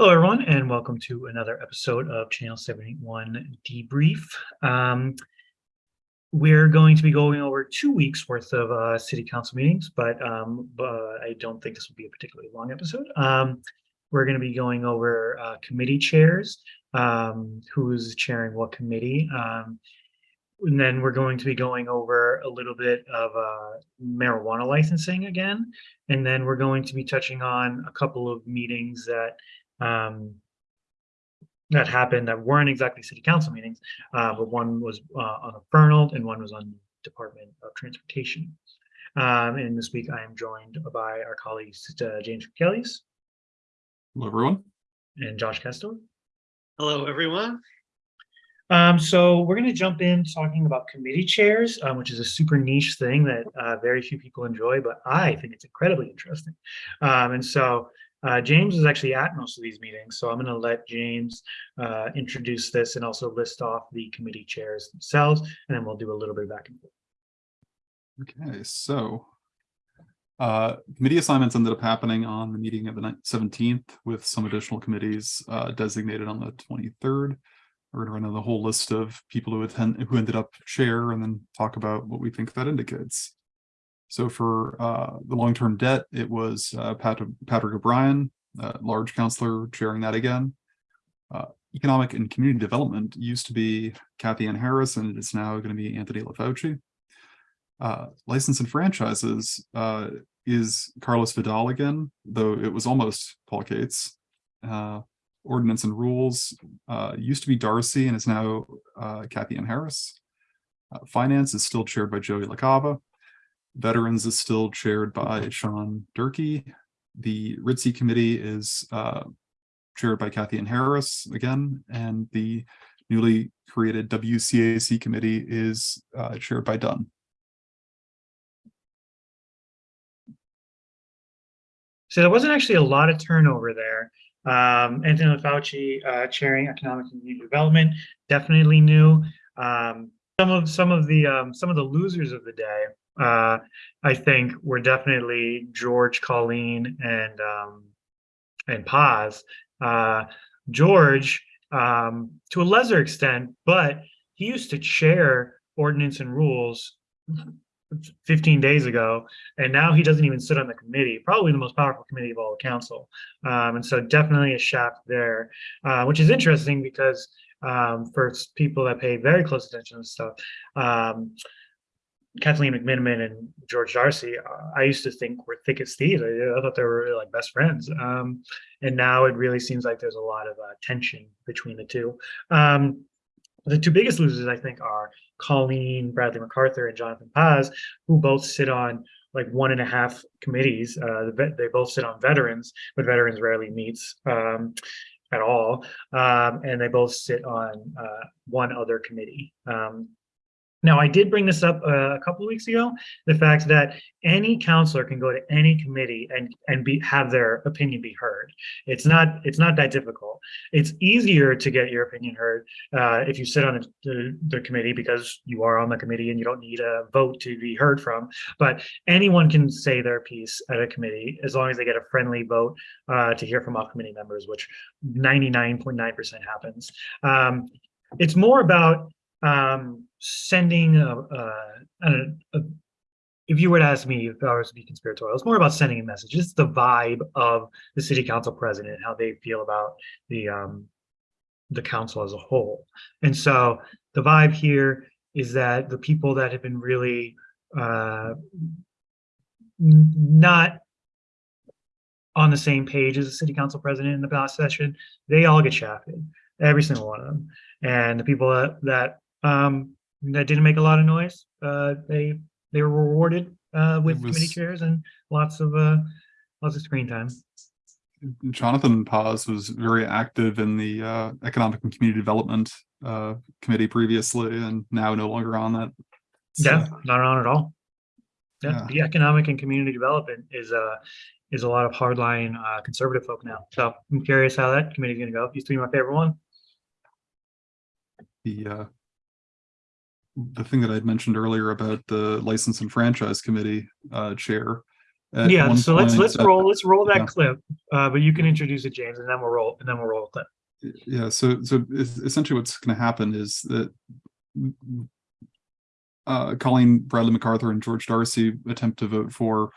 Hello, everyone, and welcome to another episode of Channel 781 Debrief. Um, we're going to be going over two weeks worth of uh, city council meetings, but, um, but I don't think this will be a particularly long episode. Um, we're going to be going over uh, committee chairs, um, who's chairing what committee. Um, and then we're going to be going over a little bit of uh, marijuana licensing again. And then we're going to be touching on a couple of meetings that um, that happened that weren't exactly city council meetings, uh, but one was uh, on a Fernald and one was on Department of Transportation. Um, and this week I am joined by our colleagues uh, James Kellys Hello, everyone. and Josh Kestor. Hello, everyone. Um, so we're going to jump in talking about committee chairs, um, which is a super niche thing that uh, very few people enjoy, but I think it's incredibly interesting. Um, and so uh, James is actually at most of these meetings, so I'm going to let James uh, introduce this and also list off the committee chairs themselves, and then we'll do a little bit back and forth. Okay, so uh, committee assignments ended up happening on the meeting of the 17th with some additional committees uh, designated on the 23rd. We're gonna run down the whole list of people who attend, who ended up chair and then talk about what we think that indicates. So for uh, the long-term debt, it was uh, Patrick, Patrick O'Brien, uh, large counselor chairing that again. Uh, Economic and Community Development used to be Kathy Ann Harris and it is now going to be Anthony LaFauci. Uh, license and franchises uh, is Carlos Vidal again, though it was almost Paul Cates. Ordinance and rules used to be Darcy and is now Kathy Ann Harris. Finance is still chaired by Joey LaCava. Veterans is still chaired by Sean Durkee. The Ritzy committee is uh, chaired by Kathy Ann Harris again, and the newly created WCAC committee is uh, chaired by Dunn. So there wasn't actually a lot of turnover there. Um, Anthony Fauci uh, chairing economic and community development, definitely new. Um, some of some of the um, some of the losers of the day, uh, I think, were definitely George, Colleen, and um, and Paz. Uh, George, um, to a lesser extent, but he used to chair ordinance and rules 15 days ago, and now he doesn't even sit on the committee, probably the most powerful committee of all the council. Um, and so definitely a shaft there, uh, which is interesting because um, for people that pay very close attention to stuff, um, Kathleen McMenimen and George Darcy, uh, I used to think were thick as thieves. I, I thought they were like best friends. Um, and now it really seems like there's a lot of uh, tension between the two. Um, the two biggest losers, I think, are Colleen Bradley MacArthur and Jonathan Paz, who both sit on like one and a half committees. Uh, they both sit on veterans, but veterans rarely meets um, at all. Um, and they both sit on uh, one other committee. Um, now, I did bring this up uh, a couple of weeks ago, the fact that any counselor can go to any committee and and be have their opinion be heard. It's not it's not that difficult. It's easier to get your opinion heard uh, if you sit on the, the, committee because you are on the committee and you don't need a vote to be heard from. But anyone can say their piece at a committee as long as they get a friendly vote uh, to hear from all committee members, which 99.9% happens. Um, it's more about um, sending a, a, a, if you were to ask me if I was to be conspiratorial, it's more about sending a message. It's the vibe of the city council president, how they feel about the um, the council as a whole. And so the vibe here is that the people that have been really uh, not on the same page as the city council president in the past session, they all get shafted, every single one of them. And the people that, that um, that didn't make a lot of noise. Uh, they they were rewarded uh, with was- committee chairs and lots of uh, lots of screen time. Jonathan Paz was very active in the uh, Economic and Community Development uh, Committee previously and now no longer on that. So, Yeah, not on at all. Yeah, Yeah. the economic and community development is uh is a lot of hardline uh, conservative folk now. So I'm curious how that committee is going to go. Used to be my favorite one. The uh, the thing that I'd mentioned earlier about the License and Franchise Committee uh, chair, Yeah, so let's, let's said- roll, let's roll Yeah. that clip, uh, but you can introduce it, James, and then we'll roll, and then we'll roll a clip. Yeah, so so essentially what's going to happen is that uh, Colleen Bradley MacArthur and George Darcy attempt to vote for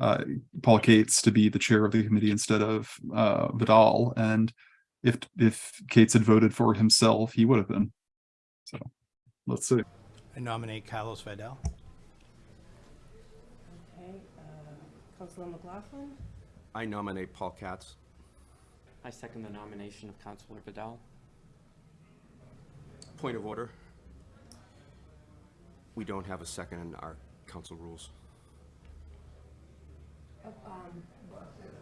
uh, Paul Cates to be the chair of the committee instead of uh, Vidal. And if if Cates had voted for himself, he would have been. So let's see. I nominate Carlos Vidal. Okay, uh, Councilor McLaughlin, I nominate Paul Katz. I second the nomination of Councilor Vidal. Point of order. We don't have a second in our council rules.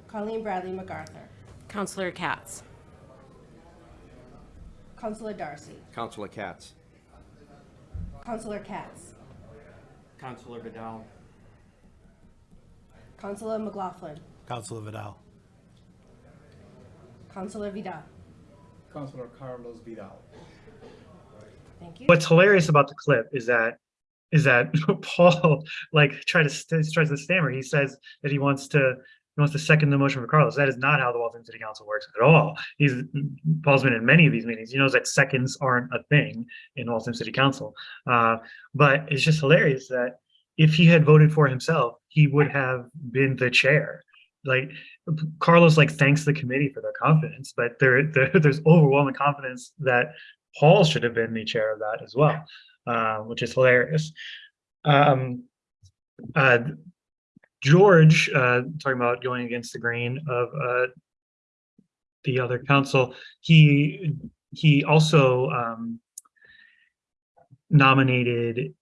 Colleen Bradley MacArthur, Counselor Katz. Councilor Darcy, Councilor Katz. Councilor Katz, Councilor Vidal. Councilor McLaughlin, Councillor Vidal. Councilor Vidal. Councilor Carlos Vidal. Thank you. What's hilarious about the clip is that, is that Paul, like, try to, tries to stammer. He says that he wants to, he wants to second the motion for Carlos. That is not how the Waltham City Council works at all. He's, Paul's been in many of these meetings. He knows that seconds aren't a thing in Waltham City Council. Uh, but it's just hilarious that if he had voted for himself, he would have been the chair. Like Carlos like thanks the committee for their confidence, but there, there there's overwhelming confidence that Paul should have been the chair of that as well, uh, which is hilarious. Um, uh, George, uh, talking about going against the grain of uh, the other council, he he also um, nominated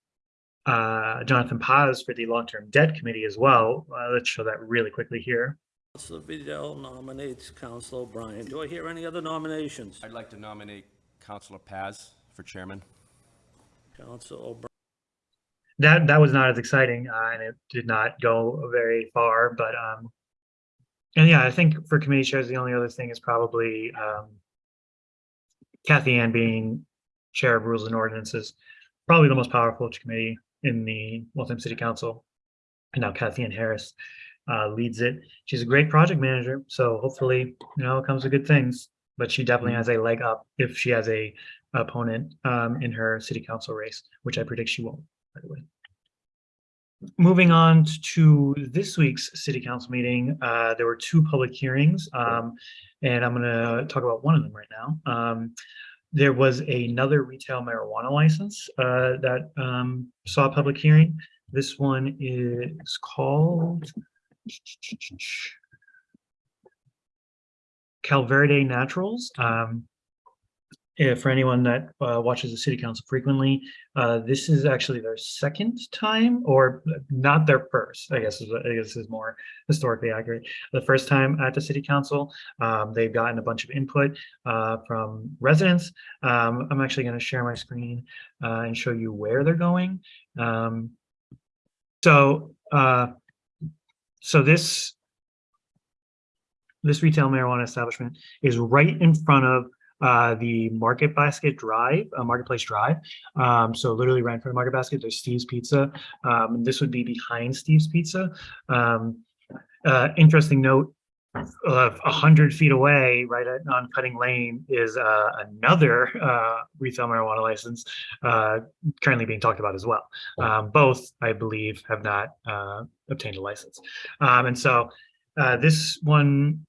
uh, Jonathan Paz for the long-term debt committee as well. Uh, let's show that really quickly here. Councilor Vidal nominates Councilor O'Brien. Do I hear any other nominations? I'd like to nominate Councilor Paz for chairman. Councilor O'Brien. That that was not as exciting uh, and it did not go very far but um and yeah i think for committee chairs the only other thing is probably um kathy ann being chair of rules and ordinances probably the most powerful committee in the waltham city council. And now kathy ann harris uh leads it. She's a great project manager so hopefully you know it comes with good things but she definitely has a leg up if she has a opponent um in her city council race which i predict she won't by the way. Moving on to this week's city council meeting, uh, there were two public hearings, um, and I'm gonna talk about one of them right now. Um, there was another retail marijuana license, uh, that, um, saw public hearing. This one is called Calverde Naturals. Um, for anyone that uh, watches the city council frequently, uh, this is actually their second time, or not their first. I guess I guess is more historically accurate. The first time at the city council, um, they've gotten a bunch of input uh, from residents. Um, I'm actually going to share my screen uh, and show you where they're going. Um, so, uh, so this this retail marijuana establishment is right in front of uh, the Market Basket Drive, uh, Marketplace Drive. Um, so literally right in front of Market Basket, there's Steve's Pizza. Um, and this would be behind Steve's Pizza. Um, uh, interesting note, a hundred feet away, right at, on Cutting Lane, is uh, another uh, retail marijuana license uh, currently being talked about as well. Um, both, I believe, have not uh, obtained a license. Um, and so uh, this one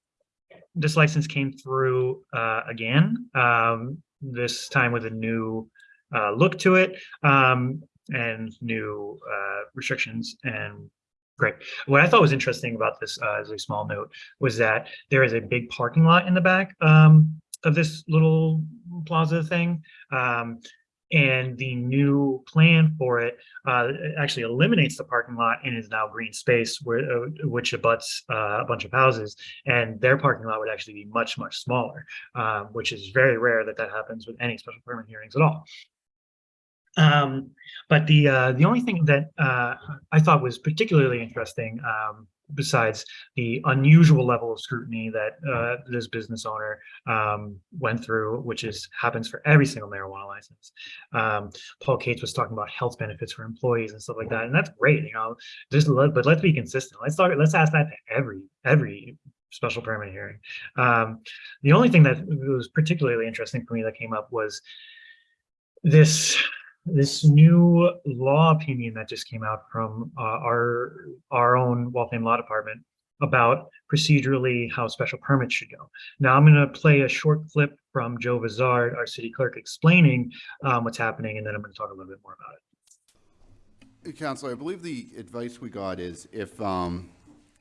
this license came through uh, again, um, this time with a new uh, look to it um, and new uh, restrictions and great. What I thought was interesting about this uh, as a small note was that there is a big parking lot in the back um, of this little plaza thing. Um, and the new plan for it uh, actually eliminates the parking lot and is now green space where uh, which abuts uh, a bunch of houses and their parking lot would actually be much much smaller uh, which is very rare that that happens with any special permit hearings at all. Um, but the uh, the only thing that uh, I thought was particularly interesting um, besides the unusual level of scrutiny that uh, this business owner um, went through, which is happens for every single marijuana license. Um, Paul Cates was talking about health benefits for employees and stuff like that, and that's great, you know. Just let, but let's be consistent. Let's talk. Let's ask that to every every special permit hearing. Um, the only thing that was particularly interesting for me that came up was this this new law opinion that just came out from uh, our our own Waltham Law Department about procedurally how special permits should go. Now I'm going to play a short clip from Joe Vizard, our city clerk, explaining um, what's happening, and then I'm going to talk a little bit more about it. Counselor, I believe the advice we got is if, um,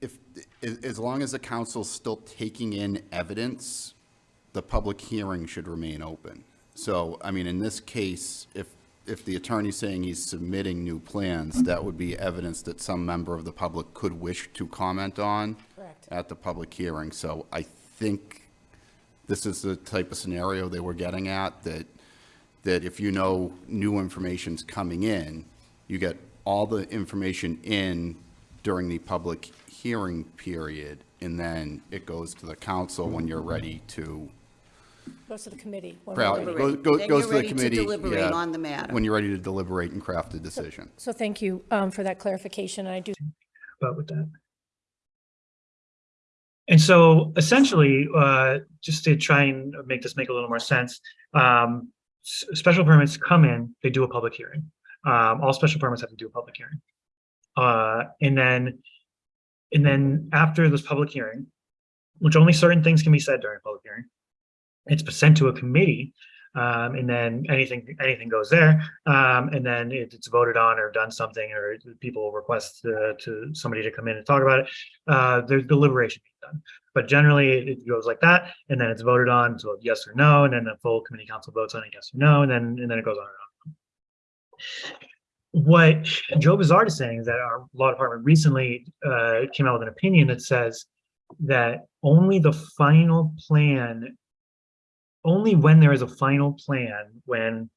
if, as long as the council's still taking in evidence, the public hearing should remain open. So, I mean, in this case, if, if the attorney's saying he's submitting new plans, that would be evidence that some member of the public could wish to comment on Correct. at the public hearing. So I think this is the type of scenario they were getting at, that, that if you know new information's coming in, you get all the information in during the public hearing period, and then it goes to the council when you're ready to, Goes to the committee. when we're Well, ready. goes, goes Then goes you're to the ready to committee. deliberate yeah, on the matter. When you're ready to deliberate and craft a decision. So thank you um, for that clarification. I do about with that. And so essentially, uh, just to try and make this make a little more sense, um, s- special permits come in, they do a public hearing. Um, all special permits have to do a public hearing. Uh, and then, and then after this public hearing, which only certain things can be said during a public hearing, it's sent to a committee, um, and then anything, anything goes there. Um, and then it- it's voted on or done something, or people request uh, to somebody to come in and talk about it. Uh, there's deliberation being done, but generally it- goes like that, and then it's voted on, so yes or no, and then the full committee council votes on it, yes or no, and then, and then it goes on and on. What Joe Vizard is saying is that our law department recently, uh, came out with an opinion that says that only the final plan only when there is a final plan, when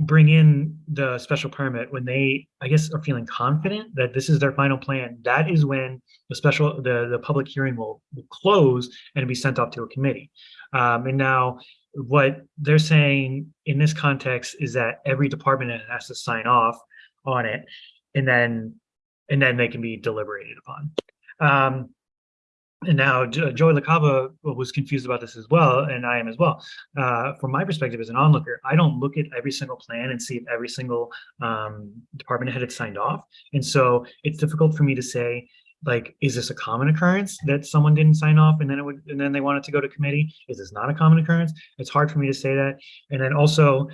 bring in the special permit, when they, I guess, are feeling confident that this is their final plan, that is when the special, the, the public hearing will, will close and be sent off to a committee. Um, and now what they're saying in this context is that every department has to sign off on it and then, and then they can be deliberated upon. Um, and now Jo- Joey LaCava was confused about this as well, and I am as well. Uh, from my perspective as an onlooker, I don't look at every single plan and see if every single um, department head had signed off. And so it's difficult for me to say, like, is this a common occurrence that someone didn't sign off and then it would, and then they wanted to go to committee? Is this not a common occurrence? It's hard for me to say that. And then also,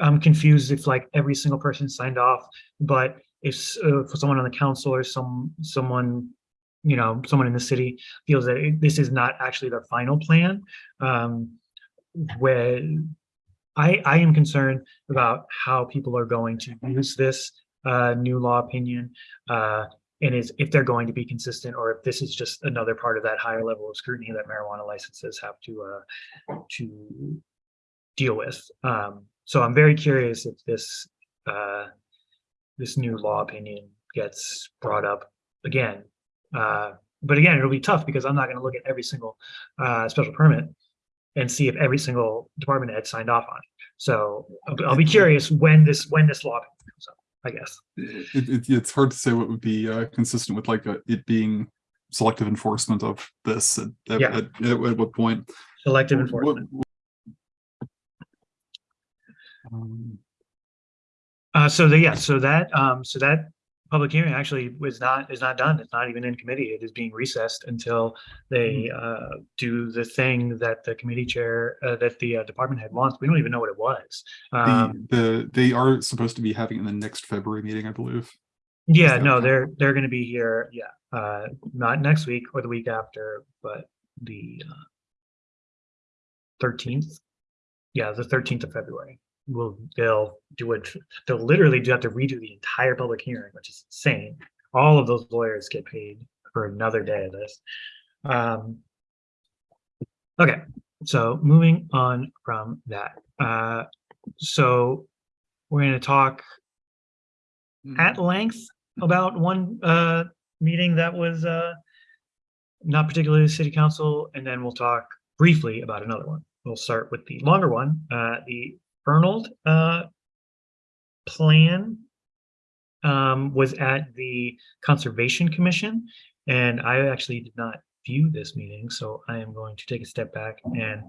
I'm confused if like every single person signed off, but if, uh, for someone on the council or some, someone you know, someone in the city feels that it- this is not actually their final plan. Um, where I, I am concerned about how people are going to use this, uh, new law opinion. Uh, and is if they're going to be consistent or if this is just another part of that higher level of scrutiny that marijuana licenses have to, uh, to deal with. Um, so I'm very curious if this, uh, this new law opinion gets brought up again uh, but again, it'll be tough because I'm not going to look at every single uh, special permit and see if every single department head signed off on it. So I'll, be- I'll be curious when this when this law comes up. I guess. It, it, it's hard to say what would be uh, consistent with like uh, it being selective enforcement of this at, at, Yeah. at, at what point. Selective What- enforcement. Um, Uh, so the, yeah, so that um, so that public hearing actually was not is not done. It's not even in committee. It is being recessed until they uh, do the thing that the committee chair uh, that the uh, department head wants. We don't even know what it was. the, Um, the they are supposed to be having in the next February meeting, I believe. Yeah, no, they're they're gonna be here, yeah, uh, not next week or the week after, but the uh, thirteenth. Yeah, the thirteenth of February. Will, they'll do it, they'll literally do have to redo the entire public hearing, which is insane. All of those lawyers get paid for another day of this. Um. Okay, so moving on from that, uh, so we're gonna talk at length about one uh meeting that was uh, not particularly the city council, and then we'll talk briefly about another one. We'll start with the longer one, uh, the Fernald uh, plan um, was at the Conservation Commission, and I actually did not view this meeting, so I am going to take a step back and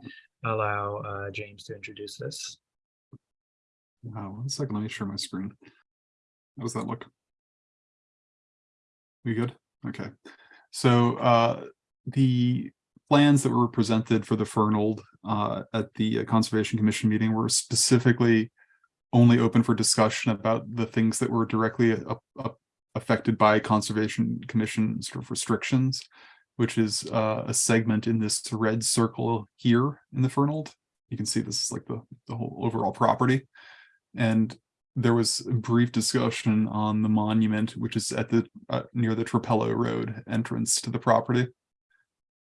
allow uh, James to introduce this. Wow, one second, let me share my screen. How does that look? We good? Okay. So uh, the plans that were presented for the Fernald uh, at the Conservation Commission meeting were specifically only open for discussion about the things that were directly uh, uh, affected by Conservation Commission sort of restrictions, which is uh, a segment in this red circle here in the Fernald. You can see this is like the, the whole overall property. And there was a brief discussion on the monument, which is at the uh, near the Trapello Road entrance to the property.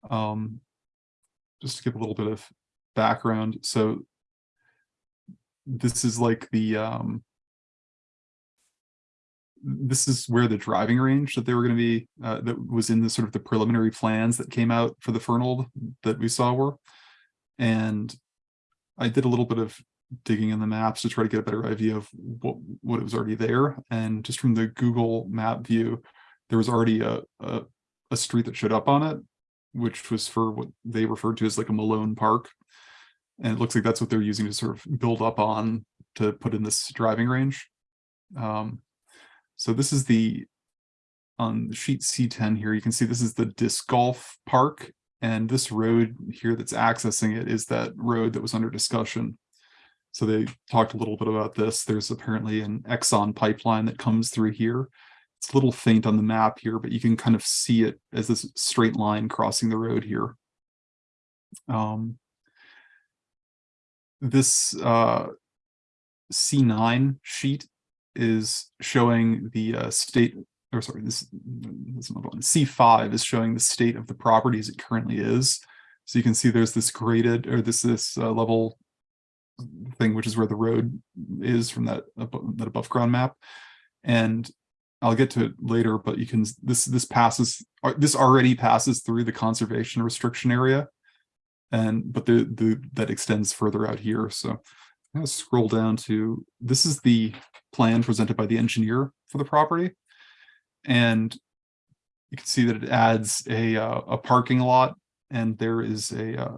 Um, just to give a little bit of background, so this is like the um, this is where the driving range that they were going to be uh, that was in the sort of the preliminary plans that came out for the Fernald that we saw were, and I did a little bit of digging in the maps to try to get a better idea of what what was already there. And just from the google map view there was already a, a a street that showed up on it which was for what they referred to as like a malone park and it looks like that's what they're using to sort of build up on to put in this driving range um so this is the on sheet c10 here you can see this is the disc golf park and this road here that's accessing it is that road that was under discussion so they talked a little bit about this. There's apparently an Exxon pipeline that comes through here. It's a little faint on the map here, but you can kind of see it as this straight line crossing the road here. Um, this uh, C9 sheet is showing the uh, state, or sorry, this, this another one. C5 is showing the state of the property as it currently is. So you can see there's this graded, or this this uh, level thing, which is where the road is from that that above ground map. And I'll get to it later, but you can this this passes uh, this already passes through the conservation restriction area, and but the the that extends further out here. So I'm gonna scroll down to this is the plan presented by the engineer for the property, and you can see that it adds a uh, a parking lot, and there is a uh,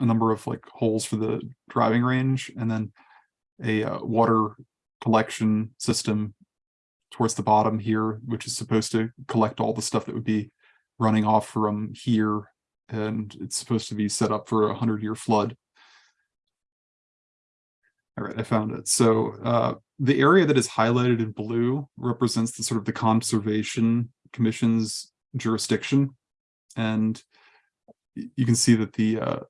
a number of like holes for the driving range and then a uh, water collection system towards the bottom here, which is supposed to collect all the stuff that would be running off from here. And it's supposed to be set up for a hundred year flood. All right, I found it. So uh, the area that is highlighted in blue represents the sort of the Conservation Commission's jurisdiction. And you can see that the uh,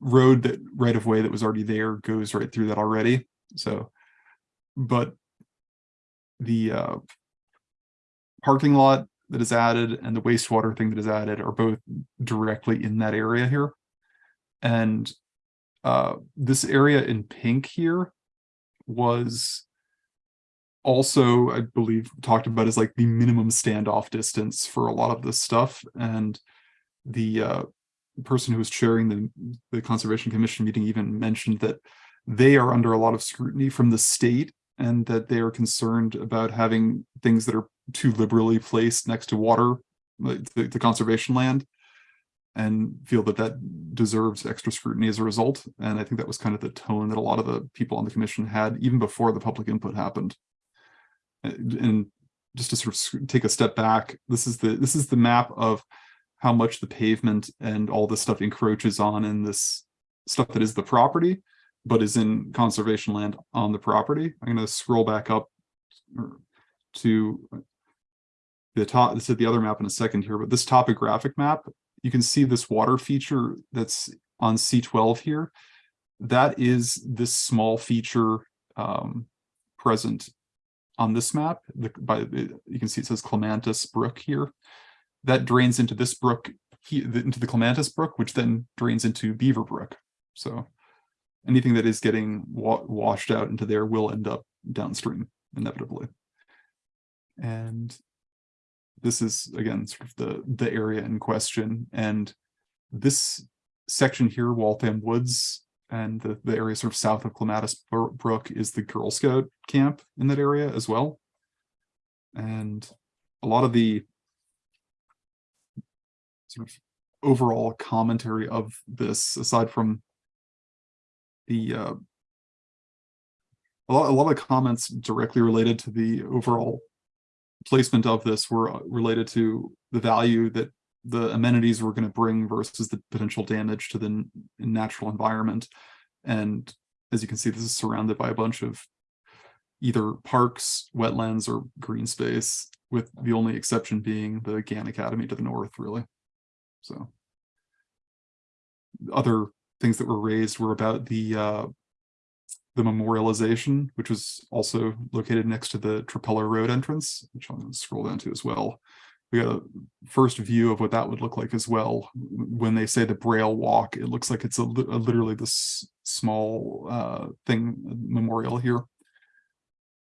road that right of way that was already there goes right through that already. So, but the uh, parking lot that is added and the wastewater thing that is added are both directly in that area here. And uh, this area in pink here was also, I believe, talked about as like the minimum standoff distance for a lot of this stuff. And the uh, person who was chairing the, the Conservation Commission meeting even mentioned that they are under a lot of scrutiny from the state and that they are concerned about having things that are too liberally placed next to water, like the, the conservation land, and feel that that deserves extra scrutiny as a result. And I think that was kind of the tone that a lot of the people on the commission had even before the public input happened. And just to sort of take a step back, this is the this is the map of how much the pavement and all this stuff encroaches on in this stuff that is the property, but is in conservation land on the property. I'm going to scroll back up to the top. This is the other map in a second here, but this topographic map, you can see this water feature that's on C12 here. That is this small feature um, present on this map. The, by you can see it says Clematis Brook here that drains into this brook, into the Clematis Brook, which then drains into Beaver Brook. So anything that is getting wa washed out into there will end up downstream inevitably. And this is again sort of the the area in question and this section here waltham woods and the, the area sort of south of clematis brook is the girl scout camp in that area as well and a lot of the sort of overall commentary of this aside from the uh a lot, a lot of comments directly related to the overall placement of this were uh, related to the value that the amenities were going to bring versus the potential damage to the natural environment. And as you can see, this is surrounded by a bunch of either parks, wetlands, or green space, with the only exception being the Gann Academy to the north, really. So other things that were raised were about the uh, the memorialization, which was also located next to the Trapello Road entrance, which I'm going to scroll down to as well. We got a first view of what that would look like as well. When they say the Braille Walk, it looks like it's a, a literally this small uh, thing memorial here.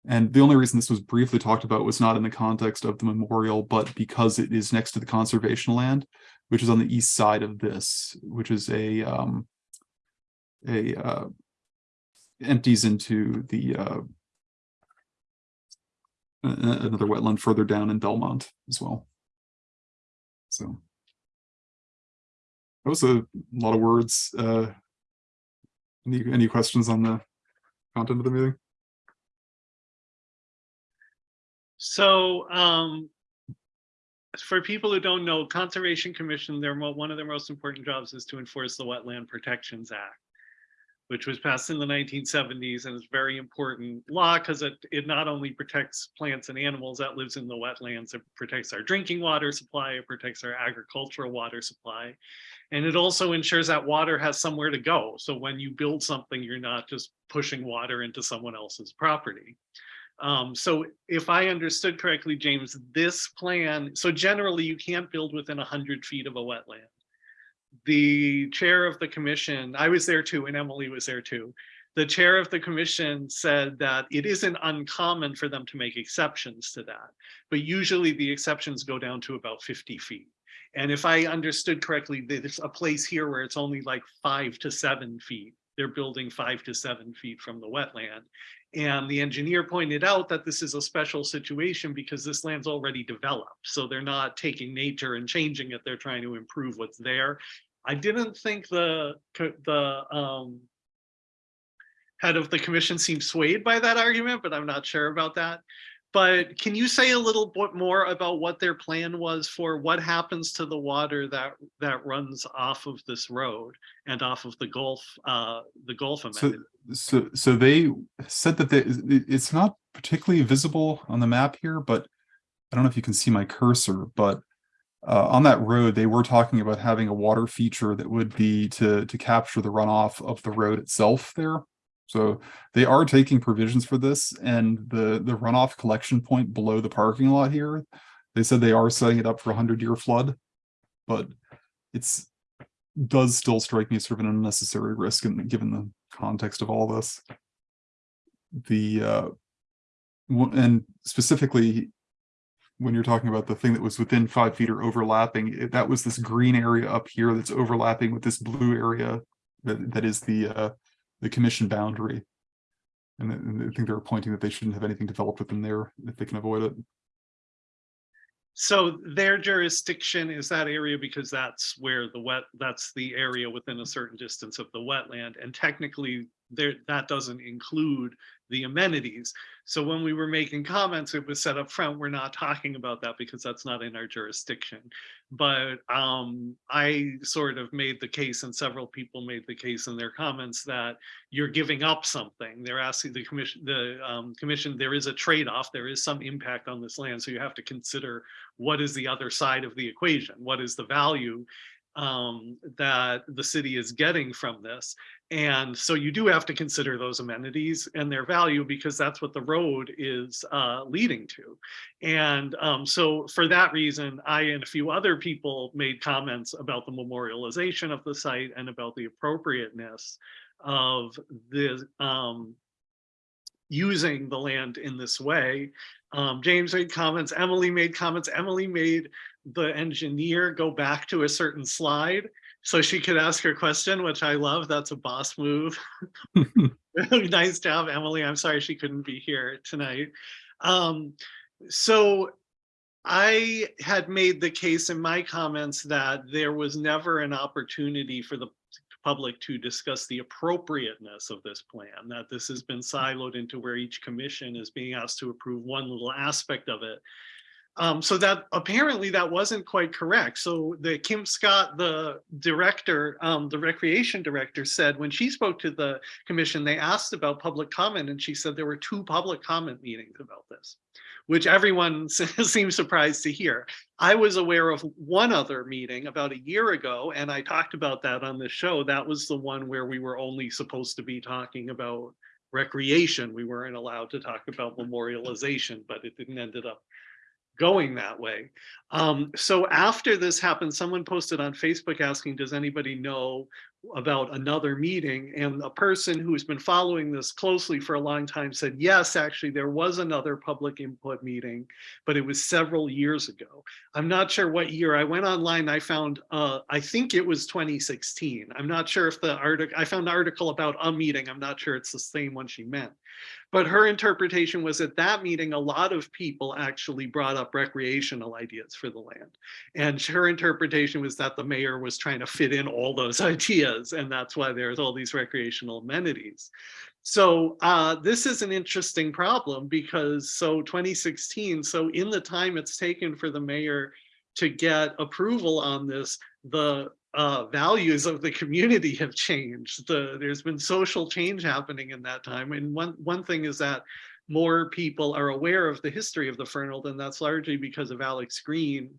And the only reason this was briefly talked about was not in the context of the memorial, but because it is next to the conservation land, which is on the east side of this, which is a um, a uh, empties into the uh, another wetland further down in Belmont as well. So that was a lot of words. Uh, any any questions on the content of the meeting? So, um, for people who don't know, Conservation Commission, their, one of their most important jobs is to enforce the Wetland Protections Act, which was passed in the nineteen seventies and is very important law because it, it not only protects plants and animals that lives in the wetlands, it protects our drinking water supply, it protects our agricultural water supply. And it also ensures that water has somewhere to go. So when you build something, you're not just pushing water into someone else's property. Um, so if I understood correctly, James, this plan, so generally you can't build within hundred feet of a wetland. The chair of the commission, I was there too, and Emily was there too. The chair of the commission said that it isn't uncommon for them to make exceptions to that. But usually the exceptions go down to about fifty feet. And if I understood correctly, there's a place here where it's only like five to seven feet. They're building five to seven feet from the wetland. And the engineer pointed out that this is a special situation because this land's already developed. So they're not taking nature and changing it. They're trying to improve what's there. I didn't think the, the um, head of the commission seemed swayed by that argument, but I'm not sure about that. But can you say a little bit more about what their plan was for what happens to the water that, that runs off of this road and off of the Gulf, uh, the Gulf So, amenity? so, so they said that they, it's not particularly visible on the map here, but I don't know if you can see my cursor, but uh, on that road, they were talking about having a water feature that would be to, to capture the runoff of the road itself there. So they are taking provisions for this and the, the runoff collection point below the parking lot here. They said they are setting it up for a hundred year flood, but it's, does still strike me as sort of an unnecessary risk and given the context of all this. The, uh, and specifically, when you're talking about the thing that was within five feet or overlapping, it- that was this green area up here that's overlapping with this blue area that, that is the, uh, the commission boundary. And and I think they're pointing that they shouldn't have anything developed within there if they can avoid it. So their jurisdiction is that area because that's where the wet, that's the area within a certain distance of the wetland. And technically there, that doesn't include the amenities. So when we were making comments, it was set up front, we're not talking about that because that's not in our jurisdiction. But um, I sort of made the case and several people made the case in their comments that you're giving up something. They're asking the commission, the um, commission, there is a trade-off, there is some impact on this land. So you have to consider what is the other side of the equation? What is the value um, that the city is getting from this? And so you do have to consider those amenities and their value because that's what the road is uh, leading to. And um, so for that reason, I and a few other people made comments about the memorialization of the site and about the appropriateness of the um, using the land in this way. Um, James made comments, Emily made comments, Emily made the engineer go back to a certain slide so she could ask her question, which I love. That's a boss move. Nice job, Emily. I'm sorry she couldn't be here tonight. Um, so I had made the case in my comments that there was never an opportunity for the public to discuss the appropriateness of this plan, that this has been siloed into where each commission is being asked to approve one little aspect of it. Um, so that apparently that wasn't quite correct. So the Kim Scott, the director, um, the recreation director said when she spoke to the commission, they asked about public comment and she said there were two public comment meetings about this, which everyone seems surprised to hear. I was aware of one other meeting about a year ago, and I talked about that on the show. That was the one where we were only supposed to be talking about recreation. We weren't allowed to talk about memorialization, but it didn't ended up going that way. Um, so after this happened, someone posted on Facebook asking, does anybody know about another meeting? And a person who's been following this closely for a long time said, yes, actually, there was another public input meeting, but it was several years ago. I'm not sure what year. I went online, I found, uh, I think it was 2016. I'm not sure if the article, I found an article about a meeting. I'm not sure it's the same one she meant. But her interpretation was at that meeting, a lot of people actually brought up recreational ideas for the land. And her interpretation was that the mayor was trying to fit in all those ideas. And that's why there's all these recreational amenities. So uh, this is an interesting problem because so 2016, so in the time it's taken for the mayor to get approval on this, the uh, values of the community have changed. The, there's been social change happening in that time. And one, one thing is that more people are aware of the history of the Fernald, and that's largely because of Alex Green,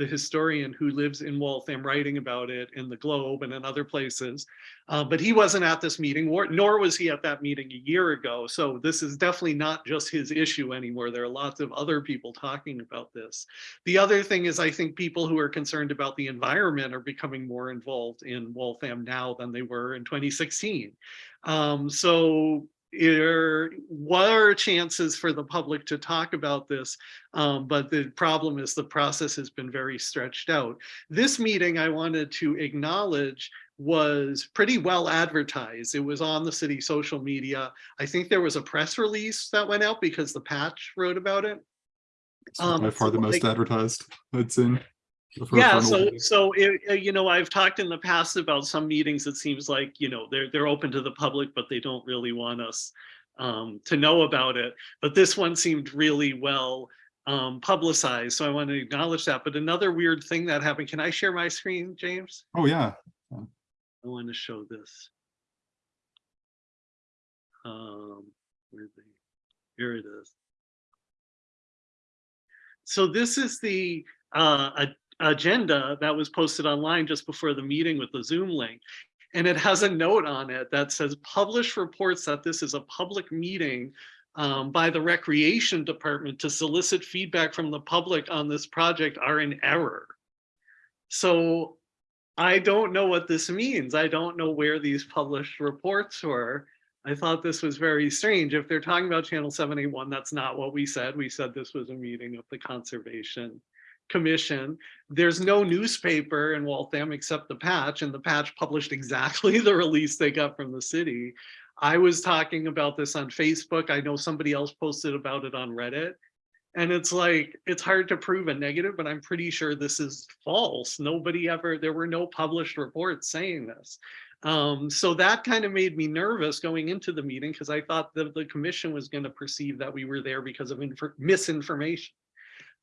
the historian who lives in Waltham writing about it in the Globe and in other places. Uh, but he wasn't at this meeting, or, nor was he at that meeting a year ago. So this is definitely not just his issue anymore. There are lots of other people talking about this. The other thing is I think people who are concerned about the environment are becoming more involved in Waltham now than they were in 2016. Um, so there were chances for the public to talk about this, um, but the problem is the process has been very stretched out. This meeting I wanted to acknowledge was pretty well advertised. It was on the city social media. I think there was a press release that went out because the patch wrote about it. It's by Um, far the most like- advertised I'd seen. Yeah, so so it, uh, you know, I've talked in the past about some meetings. It seems like you know they're they're open to the public, but they don't really want us um, to know about it. But this one seemed really well um, publicized, so I want to acknowledge that. But another weird thing that happened. Can I share my screen, James? Oh, yeah. I want to show this. Um, here it is. So this is the uh, a- agenda that was posted online just before the meeting with the Zoom link. And it has a note on it that says publish reports that this is a public meeting um, by the Recreation Department to solicit feedback from the public on this project are in error. So I don't know what this means. I don't know where these published reports were. I thought this was very strange. If they're talking about channel 71, that's not what we said. We said this was a meeting of the Conservation Commission. There's no newspaper in Waltham except the Patch, and the Patch published exactly the release they got from the city. I was talking about this on Facebook. I know somebody else posted about it on Reddit. And it's like, it's hard to prove a negative, but I'm pretty sure this is false. Nobody ever, there were no published reports saying this. Um, so that kind of made me nervous going into the meeting because I thought that the commission was going to perceive that we were there because of misinformation.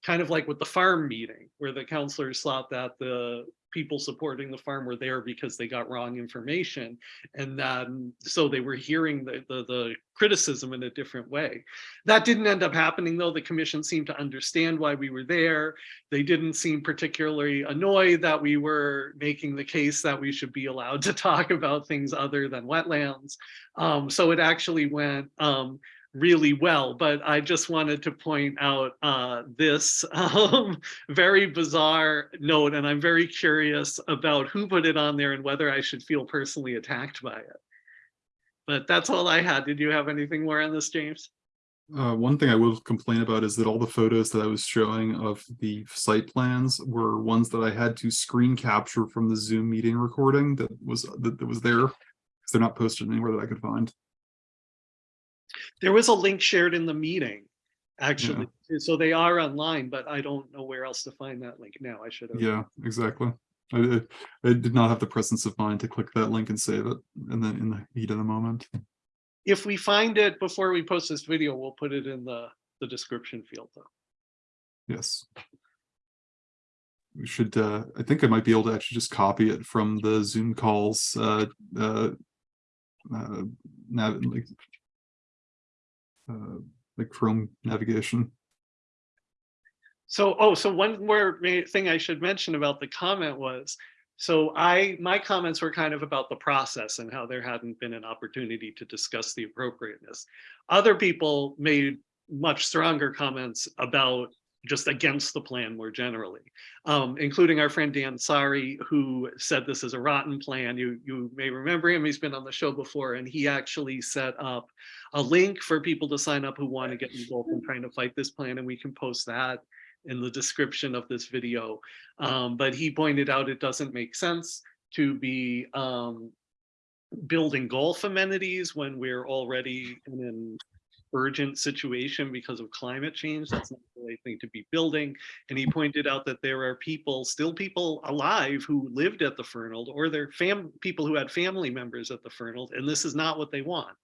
Kind of like with the farm meeting where the counselors thought that the people supporting the farm were there because they got wrong information. And then, so they were hearing the, the, the criticism in a different way. That didn't end up happening though. The commission seemed to understand why we were there. They didn't seem particularly annoyed that we were making the case that we should be allowed to talk about things other than wetlands. Um, so it actually went um, really well, but I just wanted to point out uh, this um, very bizarre note, and I'm very curious about who put it on there and whether I should feel personally attacked by it. But that's all I had. Did you have anything more on this, James? Uh, one thing I will complain about is that all the photos that I was showing of the site plans were ones that I had to screen capture from the Zoom meeting recording that was, that, that was there. Because they're not posted anywhere that I could find. There was a link shared in the meeting, actually. So they are online, but I don't know where else to find that link now. I should have. Yeah, exactly. I, I I did not have the presence of mind to click that link and save it, and then in the heat of the moment. If we find it before we post this video, we'll put it in the, the description field though. Yes. We should, uh, I think I might be able to actually just copy it from the Zoom calls, uh, uh, uh, nav, like, uh, like Chrome navigation. So, oh, so one more thing I should mention about the comment was, so I, my comments were kind of about the process and how there hadn't been an opportunity to discuss the appropriateness. Other people made much stronger comments about just against the plan more generally, um, including our friend Dan Sari, who said this is a rotten plan. You, you may remember him, he's been on the show before, and he actually set up a link for people to sign up who want to get involved in trying to fight this plan, and we can post that in the description of this video. Um, but he pointed out it doesn't make sense to be um, building golf amenities when we're already in urgent situation because of climate change. That's not the right thing to be building. And he pointed out that there are people, still people alive who lived at the Fernald or their fam people who had family members at the Fernald, and this is not what they want.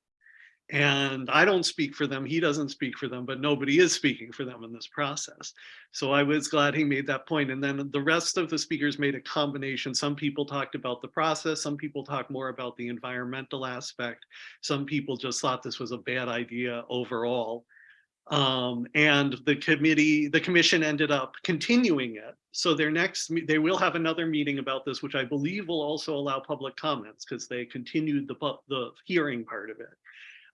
And I don't speak for them, he doesn't speak for them, but nobody is speaking for them in this process. So I was glad he made that point. And then the rest of the speakers made a combination. Some people talked about the process, some people talked more about the environmental aspect. Some people just thought this was a bad idea overall. Um, and the committee, the commission ended up continuing it. So their next, they will have another meeting about this, which I believe will also allow public comments because they continued the, the hearing part of it.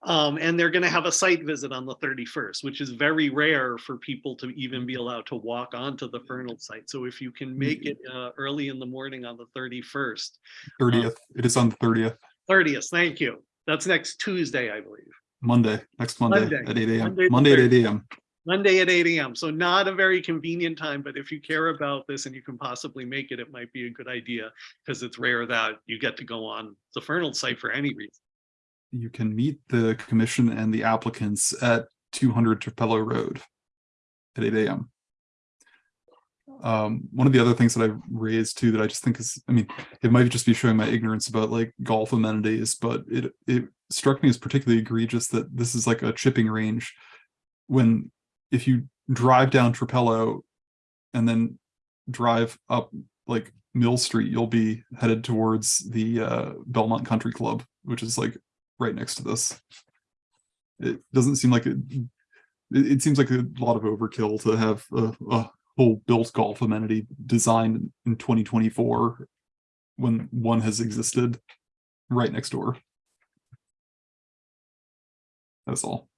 Um, and they're gonna have a site visit on the thirty-first, which is very rare for people to even be allowed to walk onto the Fernald site. So if you can make it, uh, early in the morning on the thirty-first, Thirtieth, it is on the thirtieth, thirtieth, thank you. That's next Tuesday, I believe. Monday, next Monday Monday, at eight AM, Monday Monday at eight AM. Monday at eight AM. So not a very convenient time, but if you care about this and you can possibly make it, it might be a good idea. Because it's rare that you get to go on the Fernald site for any reason. You can meet the commission and the applicants at two hundred Trapello Road at eight AM. Um, one of the other things that I've raised too, that I just think is, I mean, it might just be showing my ignorance about like golf amenities, but it, it struck me as particularly egregious that this is like a chipping range. When, if you drive down Trapello and then drive up like Mill Street, you'll be headed towards the uh, Belmont Country Club, which is like right next to this. It doesn't seem like it, it, seems like a lot of overkill to have a, a whole built golf amenity designed in 2024 when one has existed right next door. That's all.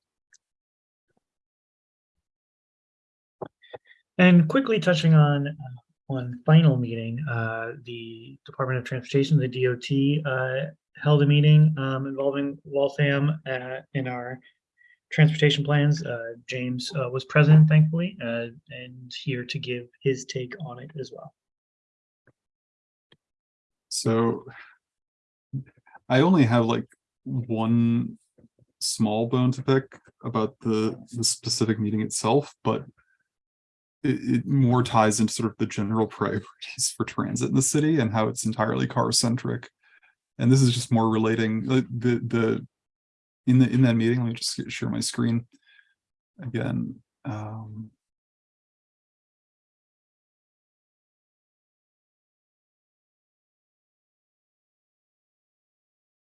And quickly touching on uh, one final meeting, uh, the Department of Transportation, the DOT, uh, held a meeting um, involving Waltham uh, in our transportation plans. Uh, James uh, was present, thankfully, uh, and here to give his take on it as well. So I only have like one small bone to pick about the, the specific meeting itself, but it, it more ties into sort of the general priorities for transit in the city and how it's entirely car centric. And this is just more relating like, the, the, in the, in that meeting, let me just share my screen again. Um,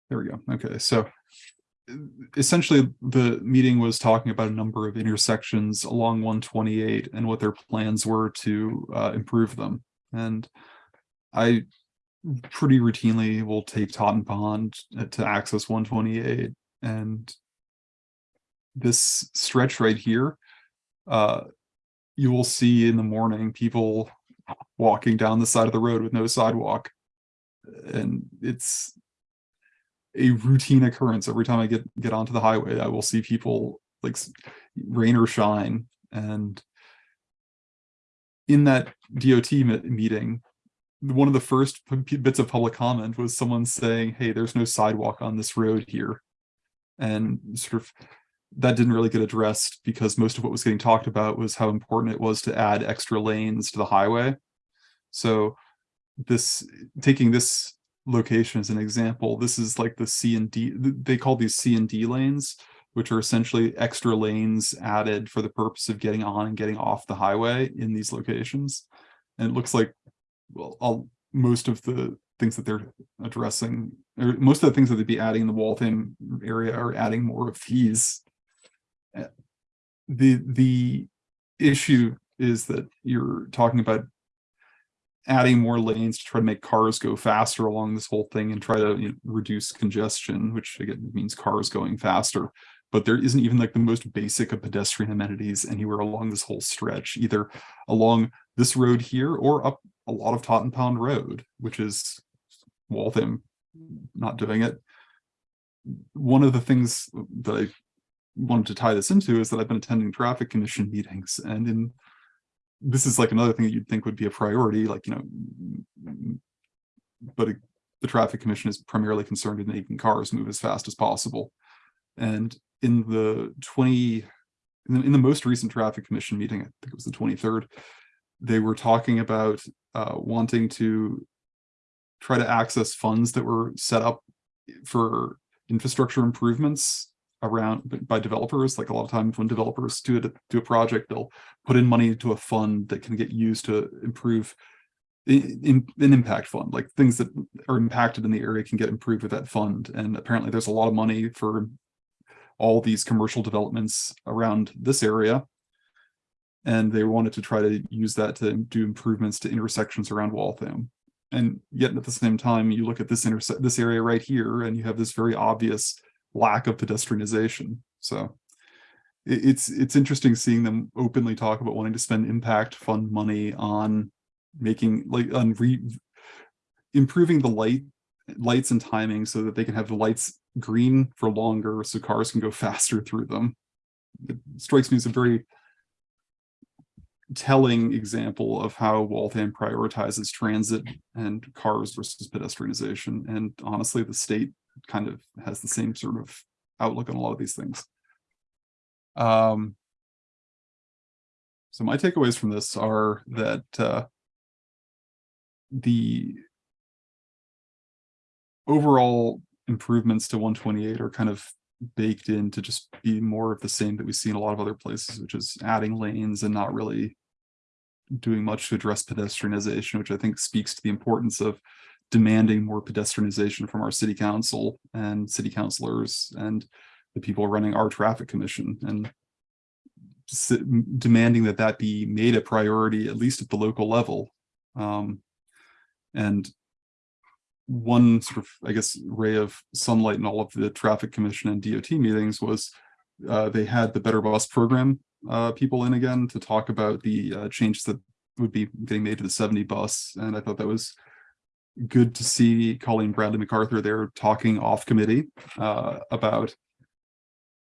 There we go. Okay, so uh, essentially the meeting was talking about a number of intersections along 128 and what their plans were to uh, improve them. And I pretty routinely will take Totten Pond uh, to access 128 and this stretch right here, uh, you will see in the morning people walking down the side of the road with no sidewalk. And it's a routine occurrence. Every time I get get onto the highway, I will see people like rain or shine. And in that DOT meeting, one of the first bits of public comment was someone saying, "Hey, there's no sidewalk on this road here," and sort of that didn't really get addressed because most of what was getting talked about was how important it was to add extra lanes to the highway. So this taking this location as an example, this is like the C and D, they call these C and D lanes, which are essentially extra lanes added for the purpose of getting on and getting off the highway in these locations. And it looks like, well, all, most of the things that they're addressing, or most of the things that they'd be adding in the Waltham area are adding more of these. Uh, The, the issue is that you're talking about adding more lanes to try to make cars go faster along this whole thing and try to you know, reduce congestion, which again means cars going faster. But there isn't even like the most basic of pedestrian amenities anywhere along this whole stretch, either along this road here or up a lot of Totten Pond Road, which is Waltham not doing it. One of the things that I wanted to tie this into is that I've been attending traffic commission meetings and in this is like another thing that you'd think would be a priority, like, you know, but it- the traffic commission is primarily concerned in making cars move as fast as possible. And in the twenty, in the, in the most recent traffic commission meeting, I think it was the twenty-third, they were talking about uh, wanting to try to access funds that were set up for infrastructure improvements around by developers. Like a lot of times when developers do it, do a project, they'll put in money into a fund that can get used to improve in, in an impact fund, like things that are impacted in the area can get improved with that fund. And apparently there's a lot of money for all these commercial developments around this area. And they wanted to try to use that to do improvements to intersections around Waltham. And yet at the same time, you look at this this area right here, and you have this very obvious lack of pedestrianization. So it- it's it's interesting seeing them openly talk about wanting to spend impact fund money on making like on re improving the light lights and timing so that they can have the lights green for longer so cars can go faster through them. It strikes me as a very telling example of how Waltham prioritizes transit and cars versus pedestrianization. And honestly, the state kind of has the same sort of outlook on a lot of these things. Um, so my takeaways from this are that uh, the overall improvements to 128 are kind of baked in to just be more of the same that we see in a lot of other places, which is adding lanes and not really doing much to address pedestrianization, which I think speaks to the importance of demanding more pedestrianization from our city council and city councilors and the people running our traffic commission and demanding that that be made a priority, at least at the local level. Um, and one sort of, I guess, ray of sunlight in all of the traffic commission and DOT meetings was uh, they had the Better Bus program uh, people in again to talk about the uh, changes that would be getting made to the 70 bus. And I thought that was good to see Colleen Bradley MacArthur there talking off committee uh, about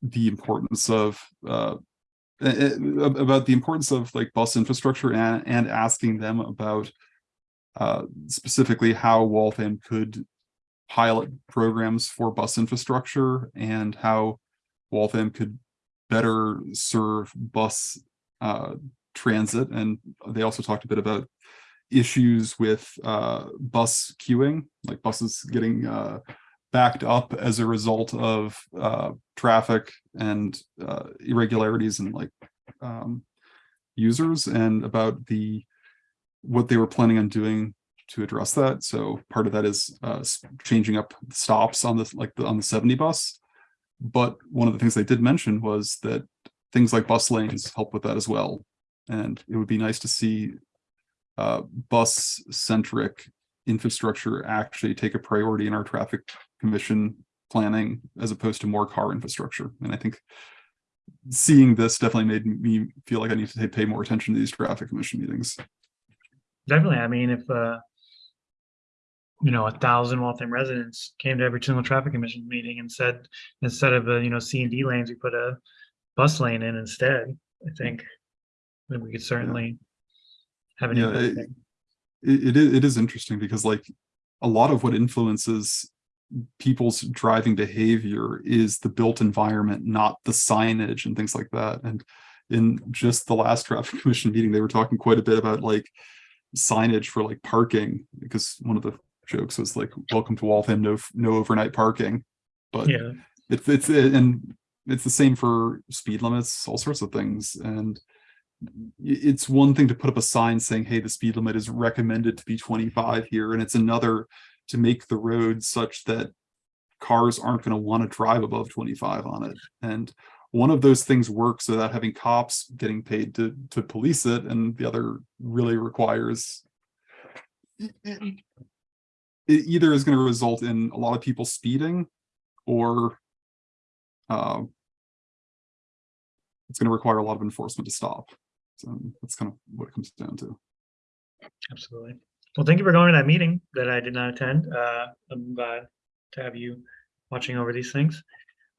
the importance of uh, about the importance of like bus infrastructure and, and asking them about uh, specifically how Waltham could pilot programs for bus infrastructure and how Waltham could better serve bus uh, transit. And they also talked a bit about issues with uh, bus queuing, like buses getting uh, backed up as a result of uh, traffic and uh, irregularities and like um, users and about the what they were planning on doing to address that. So part of that is uh, changing up stops on this, like the, on the 70 bus. But one of the things they did mention was that things like bus lanes help with that as well. And it would be nice to see uh, bus centric infrastructure actually take a priority in our traffic commission planning as opposed to more car infrastructure. And I think seeing this definitely made me feel like I need to pay more attention to these traffic commission meetings. Definitely. I mean, if uh, you know, a thousand Waltham residents came to every single traffic commission meeting and said, instead of, uh, you know, C and D lanes, we put a bus lane in instead, I think. Then we could certainly have an Yeah, it, it, it is interesting because like a lot of what influences people's driving behavior is the built environment, not the signage and things like that. And in just the last traffic commission meeting, they were talking quite a bit about like signage for like parking, because one of the jokes was like, welcome to Waltham, no, no overnight parking. But Yeah, it's, it's, and it's the same for speed limits, all sorts of things. And it's one thing to put up a sign saying, hey, the speed limit is recommended to be twenty-five here, and it's another to make the road such that cars aren't gonna wanna drive above twenty-five on it. And one of those things works without having cops getting paid to, to police it, and the other really requires it it either is gonna result in a lot of people speeding or um, it's going to require a lot of enforcement to stop. So that's kind of what it comes down to. absolutely. Well, thank you for going to that meeting that I did not attend. Uh, I'm glad to have you watching over these things.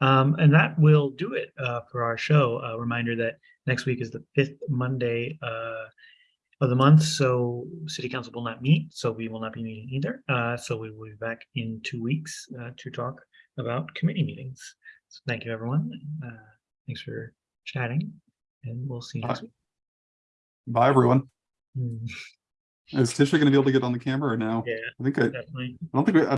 Um, and that will do it uh, for our show. A reminder that next week is the fifth Monday uh, of the month, so City Council will not meet, so we will not be meeting either. Uh, so we will be back in two weeks uh, to talk about committee meetings. So thank you, everyone. Uh, thanks for chatting, and we'll see you next Bye. week. Bye, everyone. Hmm, Is Tisha going to be able to get on the camera or no? Yeah, I think I, definitely. I don't think we, I